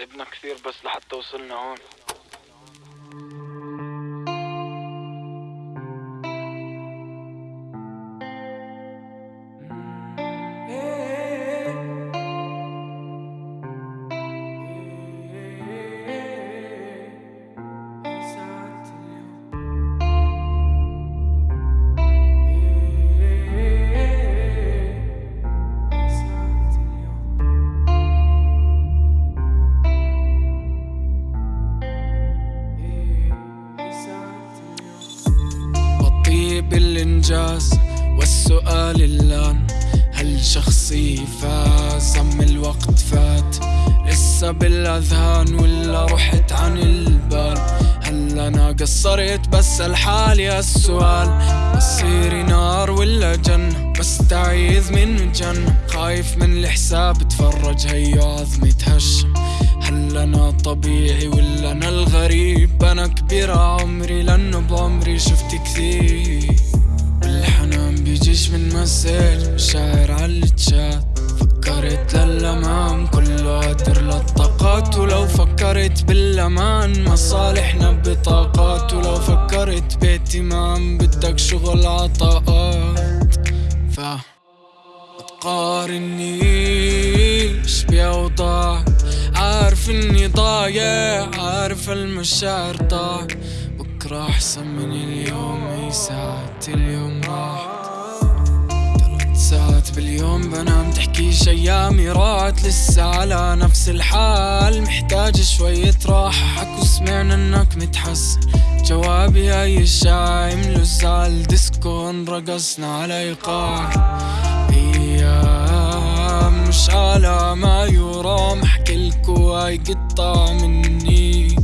تعبنا كثير بس لحتى وصلنا هون. بطيء بالإنجاز والسؤال الآن هل شخصي فاز أم الوقت فات؟ لسه بالأذهان ولا رحت عن البال؟ هل أنا قصرت بس الحالي السؤال؟ مصيري نار ولا جنة بستعيذ من جنة خايف من الحساب تفرج هيو عظمي تهشم هل أنا طبيعي ولا أنا الغريب؟ أنا كبير عمري لأنه بعمري شفت كثير. بيجيش من مسج مشاعر على الشات فكرت للأمام كله قدر للطاقات. ولو فكرت بالأمان مصالحنا بطاقات. ولو فكرت باهتمام بدك شغل عطاءات. ف تقارنيش بأوضاع؟ عارف إني ضايع عارف المشاعر ضاع بكرة أحسن من اليوم اي ساعات اليوم راح. باليوم بنام تحكيش ايامي راحت لسه على نفس الحال. محتاج شوية راحة حكوا سمعنا إنك متحسن جوابي هاي الشاي ملوز على الديسكو رقصنا على إيقاع. أيام مش على ما يرام احكيلكوا هاي قطع مني.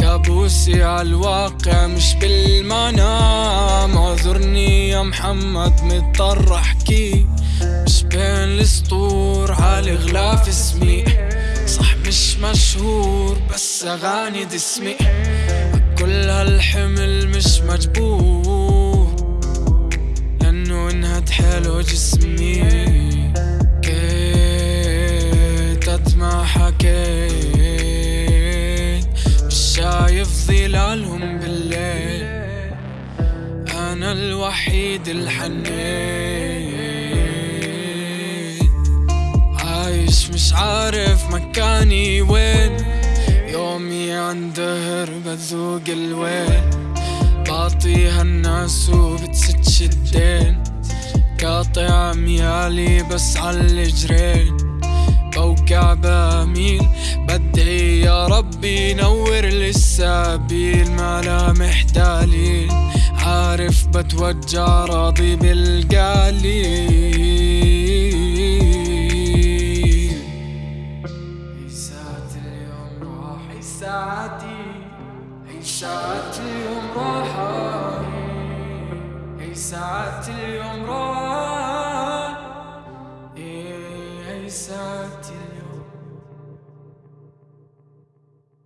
كابوسي عالواقع مش بالمنام محمد مضطر احكي. مش بين السطور عالي غلاف اسمي. صح مش مشهور بس أغاني دسمي. كل هالحمل مش مجبور. لأنه انهد حلو جسمي كيت ما حكيت. مش شايف ظلالهم بالليل. الوحيد الحنين. عايش مش عارف مكاني وين. يومي عند دهر بذوق الويل بعطيها الناس وبتسد الدين. قاطع ميالي بس عالجرين بوقع بميل بدعي يا ربي نور لي السبيل ملامح دليل بتوجع راضي بالقليل هي ساعة اليوم راح هي ساعتي هي ساعة اليوم راح هي ساعة اليوم راح هي إيه، ساعة اليوم